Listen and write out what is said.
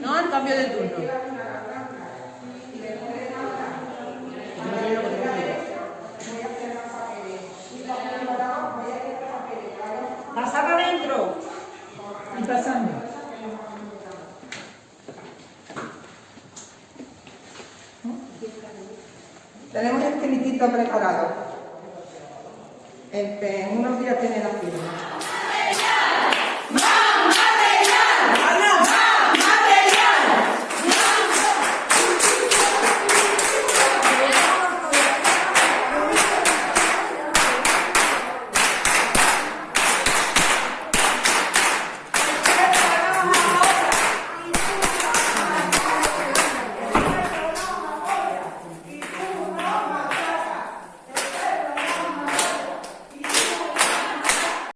No, al cambio de turno. Pasar adentro. Y pasando. Tenemos el esqueletito preparado. Este, en unos días tiene la firma.